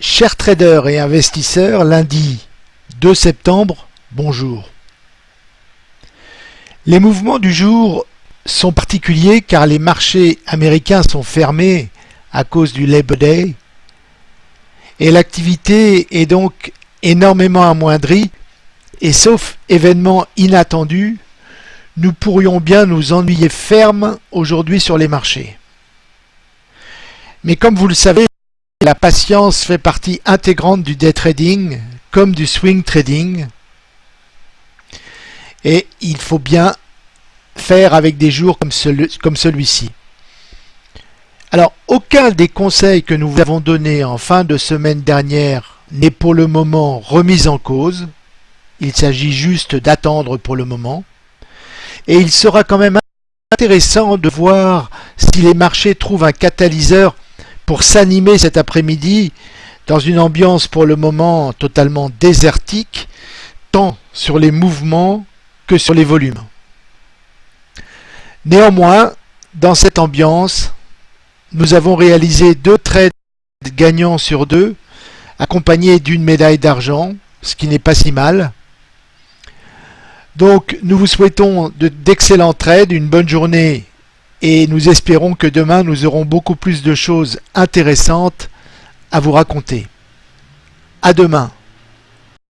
Chers traders et investisseurs, lundi 2 septembre, bonjour. Les mouvements du jour sont particuliers car les marchés américains sont fermés à cause du Labor Day et l'activité est donc énormément amoindrie et sauf événement inattendu, nous pourrions bien nous ennuyer ferme aujourd'hui sur les marchés. Mais comme vous le savez, la patience fait partie intégrante du day trading comme du swing trading et il faut bien faire avec des jours comme, celui-ci. Alors, aucun des conseils que nous vous avons donnés en fin de semaine dernière n'est pour le moment remis en cause. Il s'agit juste d'attendre pour le moment. Et il sera quand même intéressant de voir si les marchés trouvent un catalyseur pour s'animer cet après-midi dans une ambiance pour le moment totalement désertique, tant sur les mouvements que sur les volumes. Néanmoins, dans cette ambiance, nous avons réalisé deux trades gagnants sur deux, accompagnés d'une médaille d'argent, ce qui n'est pas si mal. Donc nous vous souhaitons d'excellents trades, une bonne journée et nous espérons que demain nous aurons beaucoup plus de choses intéressantes à vous raconter. À demain